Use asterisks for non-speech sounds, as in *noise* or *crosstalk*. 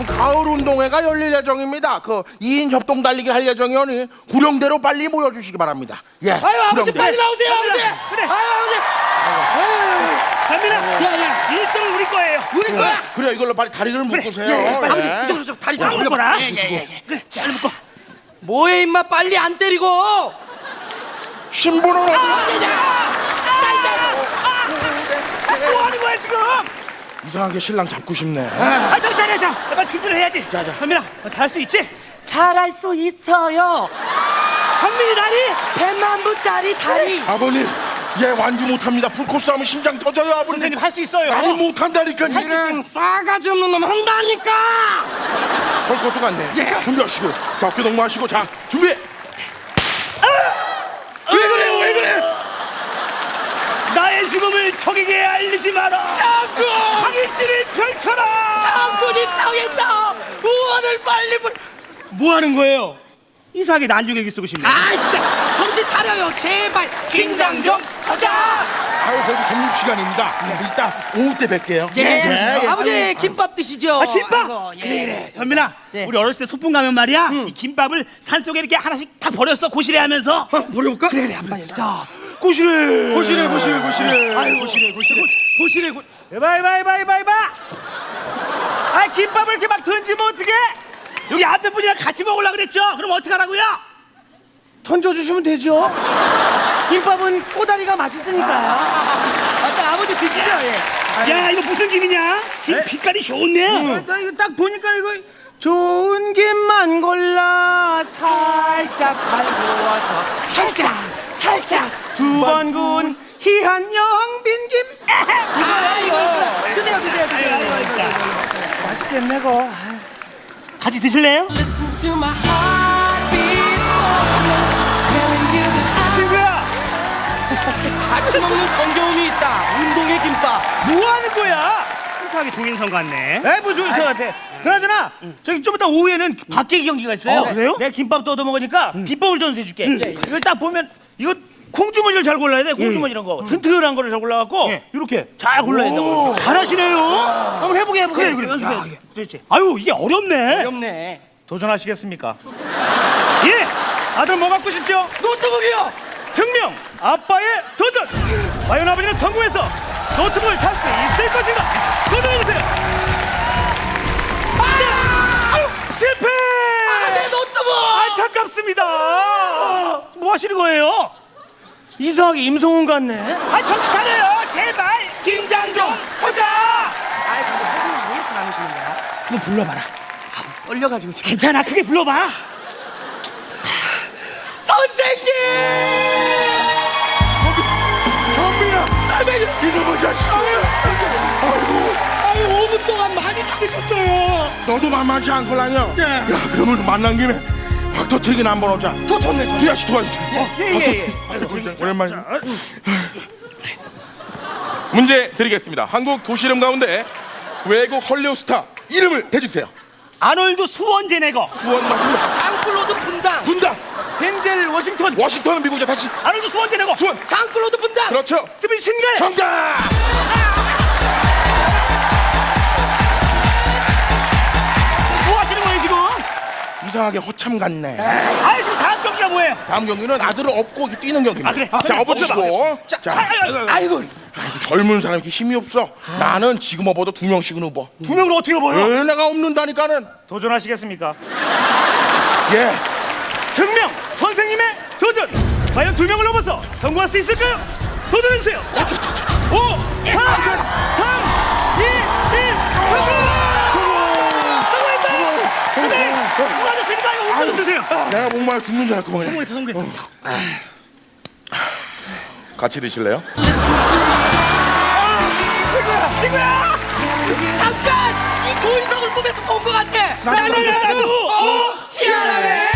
지금 가을 운동회가 열릴 예정입니다. 그 2인 협동 달리기 할 예정이오니 구령대로 빨리 모여주시기 바랍니다. 예. 아유 아버지 구령대. 빨리 나오세요 아버지. 그래. 아유 갑니다. 야야 일등 우리 거예요. 우리 거야. 그래 이걸로 빨리 다리를 묶으세요. 예, 아버지 예. 이쪽으로 좀 다리 좀 야. 올려봐. 예, 예, 예. 그래 잘 묶어. 뭐해 임마 빨리 안 때리고. 신부는 어디? 뭐 하는 거야 지금? 이상하게 신랑 잡고 싶네. 아 저기 자리야 자. 빨리 준비를 해야지. 자, 자. 현민아 잘할 수 있지? 잘할 수 있어요. 현민이 다리. 100만 부짜리 다리. 아버님, 얘 완주 못합니다. 풀코스 하면 심장 터져요, 아버님. 선생님 할 수 있어요. 나는 못한다니까. 그냥 싸가지 없는 놈 한다니까. 할 것도 같네. 준비하시고, 자 어깨 동무하시고, 자 준비. 왜 그래요 왜 그래? 나의 죽음을 적에게 알리지 마라. 장군. 항일지를 펼쳐라. 장군이 당했다. 우원을 빨리 불. 뭐 하는 거예요? 이상하게 난중일기 쓰고 싶네. 아 진짜 정신 차려요 제발 긴장 좀 하자. 아유 벌써 점심 시간입니다. 이따 오후 때 뵐게요. 예, 아버지 김밥 드시죠. 아 김밥. 아이고, 예. 그래 그래. 현민아, 네. 우리 어렸을 때 소풍 가면 말이야, 이 김밥을 산 속에 이렇게 하나씩 다 버렸어 고시래 하면서. 버려볼까? 그래 그래 한번 자. 고시래. 고시래 고시래 고시래. 아유 고시래 고시래 고시래 고. 해봐 해봐 해봐 해봐 해봐. 아 김밥을 이렇게 막 던지면 어떡해? 여기 앞에 분이랑 같이 먹으려 그랬죠? 그럼 어떡하라고요? 던져주시면 되죠. 김밥은 꼬다리가 맛있으니까. 아까 아버지 드시죠. 예. 야 이거 무슨 김이냐? 김 빛깔이 좋네. 나 이거 딱 보니까 이거 좋은 김만 골라 살짝 잘 구워서 살짝 살짝 두 번 구운 희한 영빈 김. 이거야 이거 드세요 드세요 드세요. 맛있겠네 거. 같이 드실래요? 친구야 같이 먹는 정겨움이 있다. 운동의 김밥. 뭐 하는 거야? 이상하게 동행선 같네. 에이 뭐 좋은 것 같아. 그나저나 저기 좀 이따 오후에는 박계기 경기가 있어요. 어, 그래요? 내가 김밥 도 얻어 먹으니까 비법을 전수해줄게. 이걸 딱 보면 콩주머니를 잘 골라야 돼. 콩주머니 이런 거 튼튼한 거를 잘 골라갖고 예. 이렇게 잘 골라야 된다고. 잘하시네요. 한번 해보게 해보게. 그래, 그래. 연습해 연습해. 그렇지. 아유 이게 어렵네. 귀엽네. 도전하시겠습니까? *laughs* 예. 아들 뭐 갖고 싶죠? 노트북이요. 증명 아빠의 도전. 과연 아버지는 성공해서 노트북을 탈 수 있을 것인가? 도전해주세요. 아! 아유, 실패. 내 노트북. 안타깝습니다. 뭐 하시는 거예요? 이상하게 임성훈 같네. 아 정신 차려요 제발. 긴장 좀 보자. 아이 근데 선생님 왜 이렇게 나누시는 거야? 한번 불러봐라. 떨려가지고 지금. 괜찮아 크게 불러봐. 선생님! 경민아, 선생님, 이놈의 자식. 아이고, 아유 5분 동안 많이 잡으셨어요. 너도 만만치 않걸랑요. 예. 야, 그러면 만난 김에 박 터트리기나 한번 오자. 더 좋네. 좋네. 두야씨 도와주세요. 예, 예, 예. 박 터트리기. 오랜만에. *laughs* 문제 드리겠습니다. 한국 도시 이름 가운데 외국 헐리우드 스타 이름을 대주세요. 아놀드 수원제네거. 후원 맞습니다. 장클로드 분당. 분당. 덴젤 워싱턴. 워싱턴은 미국이잖아 다시 아놀드 수원제네거. 수원. 장클로드 분당. 그렇죠. 스티븐 신갈. 정답. 이상하게 허참 같네. 아 지금 다음 경기가 뭐예요? 다음 경기는 아들을 업고 뛰는 경기입니다. 아, 그래? 자, 그래, 업어주시고. 자, 아이고, 아이고, 아이고, 아이고, 젊은 사람 이렇게 힘이 없어. 나는 지금 업어도 두 명씩은 업어. 두 명으로 어떻게 보여? 왜 내가 없는다니까는. 도전하시겠습니까? 예. 증명 선생님의 도전. 과연 두 명을 넘어서 성공할 수 있을까요? 도전해주세요. 5, 4, 3, 2, 1, 내가 목말 죽는 줄 알고 그냥. 성공했어, 성공했어. 같이 드실래요? 친구야, 친구야! 잠깐! 이 조인성을 꿈에서 본 것 같아! 나도! 나도! 어? 희한하네!